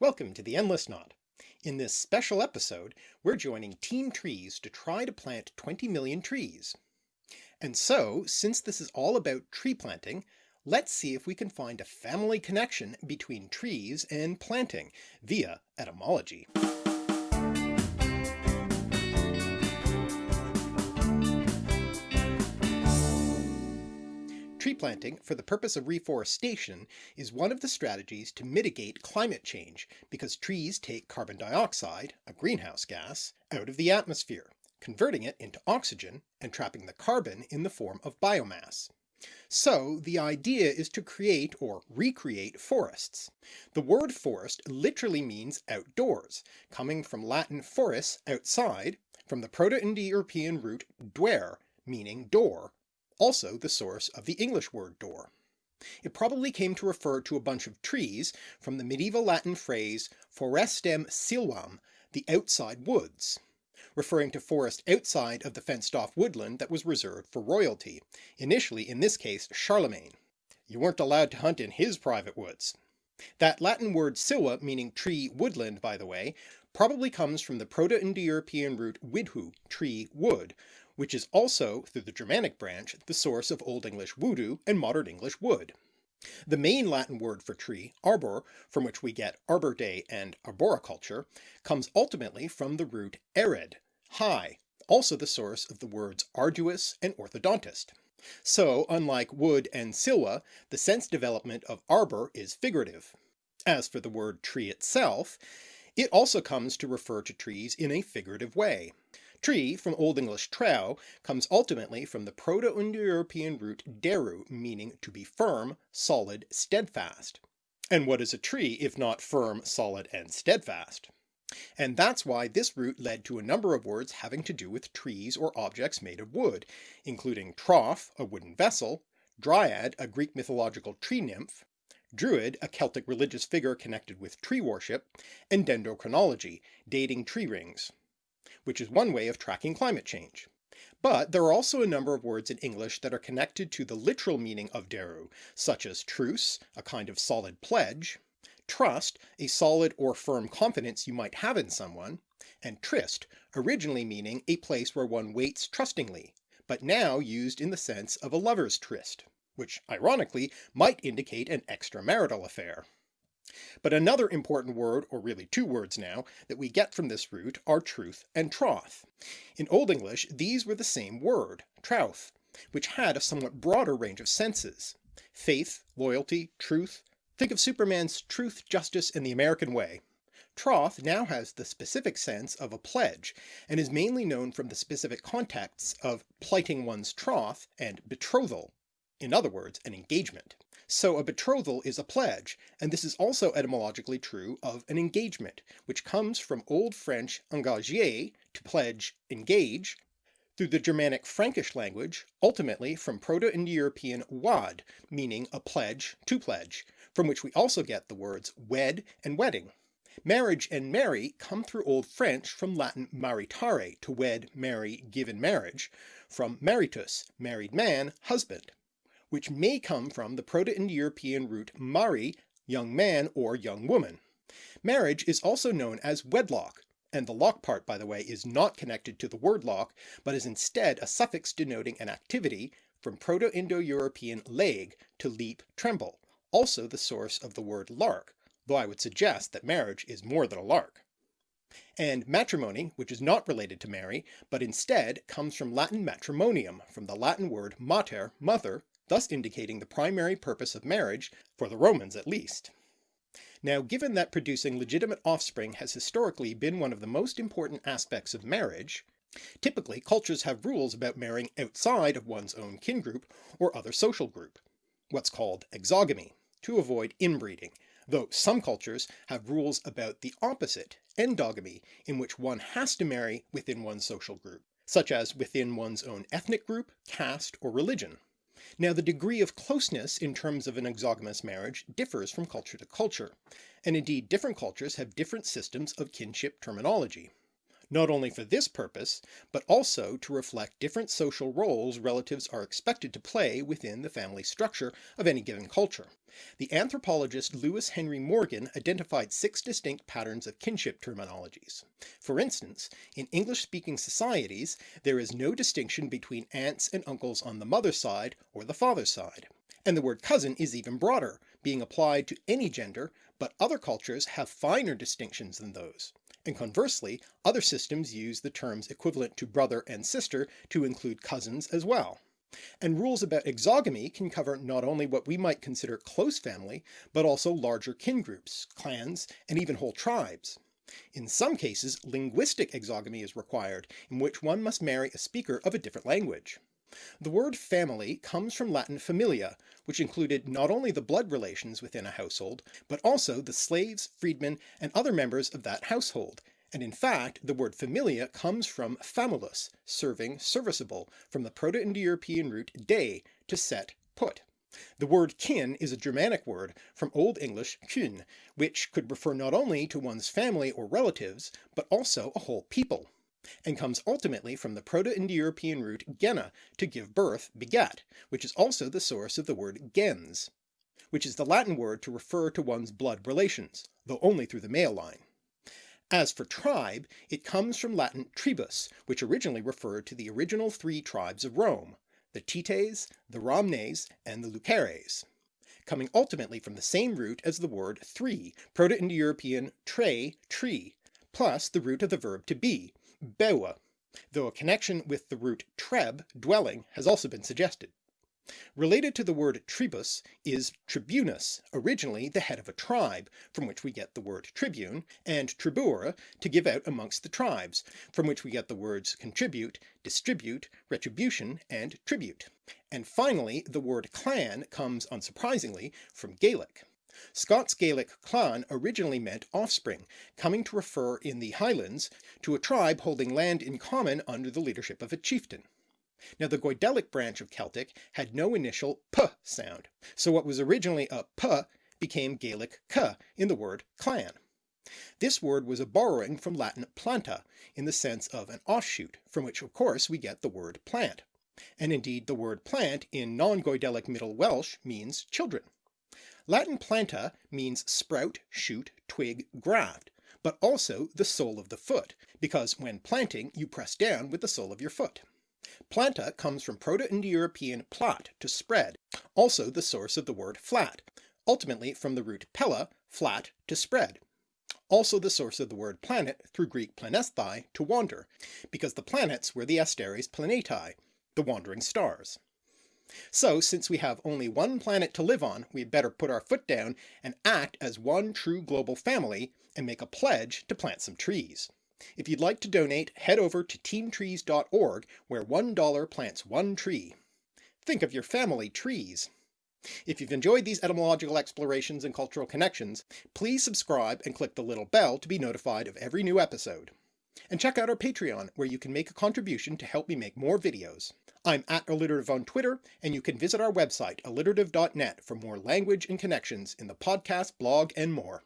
Welcome to the Endless Knot. In this special episode, we're joining Team Trees to try to plant 20 million trees. And so, since this is all about tree planting, let's see if we can find a family connection between trees and planting via etymology. Tree planting for the purpose of reforestation is one of the strategies to mitigate climate change because trees take carbon dioxide, a greenhouse gas, out of the atmosphere, converting it into oxygen and trapping the carbon in the form of biomass. So the idea is to create or recreate forests. The word forest literally means outdoors, coming from Latin foris, outside, from the Proto-Indo-European root duere, meaning door, also the source of the English word door. It probably came to refer to a bunch of trees from the medieval Latin phrase forestem silvam, the outside woods, referring to forest outside of the fenced off woodland that was reserved for royalty, initially in this case Charlemagne. You weren't allowed to hunt in his private woods. That Latin word silva meaning tree woodland by the way, probably comes from the Proto-Indo-European root widhu, tree wood, which is also, through the Germanic branch, the source of Old English wudu and Modern English wood. The main Latin word for tree, arbor, from which we get Arbor Day and arboriculture, comes ultimately from the root ered, high, also the source of the words arduous and orthodontist. So unlike wood and silva, the sense development of arbor is figurative. As for the word tree itself, it also comes to refer to trees in a figurative way. Tree, from Old English trau, comes ultimately from the Proto-Indo-European root deru, meaning to be firm, solid, steadfast. And what is a tree if not firm, solid, and steadfast? And that's why this root led to a number of words having to do with trees or objects made of wood, including trough, a wooden vessel, dryad, a Greek mythological tree nymph, druid, a Celtic religious figure connected with tree worship, and dendrochronology, dating tree rings which is one way of tracking climate change. But there are also a number of words in English that are connected to the literal meaning of deru, such as truce, a kind of solid pledge, trust, a solid or firm confidence you might have in someone, and tryst, originally meaning a place where one waits trustingly, but now used in the sense of a lover's tryst, which ironically might indicate an extramarital affair. But another important word, or really two words now, that we get from this root are truth and troth. In Old English these were the same word, trouth, which had a somewhat broader range of senses. Faith, loyalty, truth, think of Superman's truth, justice, and the American way. Troth now has the specific sense of a pledge, and is mainly known from the specific contexts of plighting one's troth and betrothal, in other words an engagement. So a betrothal is a pledge, and this is also etymologically true of an engagement, which comes from Old French engager, to pledge, engage, through the Germanic Frankish language, ultimately from Proto-Indo-European wad, meaning a pledge, to pledge, from which we also get the words wed and wedding. Marriage and marry come through Old French from Latin maritare, to wed, marry, give in marriage, from maritus, married man, husband which may come from the Proto-Indo-European root mari, young man or young woman. Marriage is also known as wedlock, and the lock part by the way is not connected to the word lock, but is instead a suffix denoting an activity from Proto-Indo-European leg, to leap, tremble, also the source of the word lark, though I would suggest that marriage is more than a lark. And matrimony, which is not related to marry, but instead comes from Latin matrimonium, from the Latin word mater, mother, thus indicating the primary purpose of marriage, for the Romans at least. Now given that producing legitimate offspring has historically been one of the most important aspects of marriage, typically cultures have rules about marrying outside of one's own kin group or other social group, what's called exogamy, to avoid inbreeding, though some cultures have rules about the opposite, endogamy, in which one has to marry within one's social group, such as within one's own ethnic group, caste, or religion. Now the degree of closeness in terms of an exogamous marriage differs from culture to culture, and indeed different cultures have different systems of kinship terminology. Not only for this purpose, but also to reflect different social roles relatives are expected to play within the family structure of any given culture. The anthropologist Lewis Henry Morgan identified six distinct patterns of kinship terminologies. For instance, in English-speaking societies there is no distinction between aunts and uncles on the mother's side or the father's side. And the word cousin is even broader, being applied to any gender, but other cultures have finer distinctions than those and conversely other systems use the terms equivalent to brother and sister to include cousins as well. And rules about exogamy can cover not only what we might consider close family, but also larger kin groups, clans, and even whole tribes. In some cases, linguistic exogamy is required, in which one must marry a speaker of a different language. The word family comes from Latin familia, which included not only the blood relations within a household, but also the slaves, freedmen, and other members of that household, and in fact the word familia comes from famulus, serving, serviceable, from the Proto-Indo-European root de, to set, put. The word kin is a Germanic word from Old English kyn, which could refer not only to one's family or relatives, but also a whole people and comes ultimately from the Proto-Indo-European root gena, to give birth, beget, which is also the source of the word gens, which is the Latin word to refer to one's blood relations, though only through the male line. As for tribe, it comes from Latin tribus, which originally referred to the original three tribes of Rome, the Tites, the Ramnes, and the Luceres, coming ultimately from the same root as the word three, Proto-Indo-European tre, tree, plus the root of the verb to be, bewa, though a connection with the root treb, dwelling, has also been suggested. Related to the word tribus is tribunus, originally the head of a tribe, from which we get the word tribune, and tribuere, to give out amongst the tribes, from which we get the words contribute, distribute, retribution, and tribute. And finally, the word clan comes unsurprisingly from Gaelic. Scots Gaelic clan originally meant offspring, coming to refer in the Highlands to a tribe holding land in common under the leadership of a chieftain. Now the Goidelic branch of Celtic had no initial p sound, so what was originally a p became Gaelic k in the word clan. This word was a borrowing from Latin planta, in the sense of an offshoot, from which of course we get the word plant. And indeed the word plant in non-Goidelic Middle Welsh means children. Latin planta means sprout, shoot, twig, graft, but also the sole of the foot, because when planting you press down with the sole of your foot. Planta comes from Proto-Indo-European plat, to spread, also the source of the word flat, ultimately from the root pella, flat, to spread. Also the source of the word planet through Greek planesthai, to wander, because the planets were the asteres planetae, the wandering stars. So since we have only one planet to live on, we had better put our foot down and act as one true global family and make a pledge to plant some trees. If you'd like to donate, head over to teamtrees.org where $1 plants one tree. Think of your family trees. If you've enjoyed these etymological explorations and cultural connections, please subscribe and click the little bell to be notified of every new episode. And check out our Patreon, where you can make a contribution to help me make more videos. I'm at alliterative on Twitter, and you can visit our website, alliterative.net, for more language and connections in the podcast, blog, and more.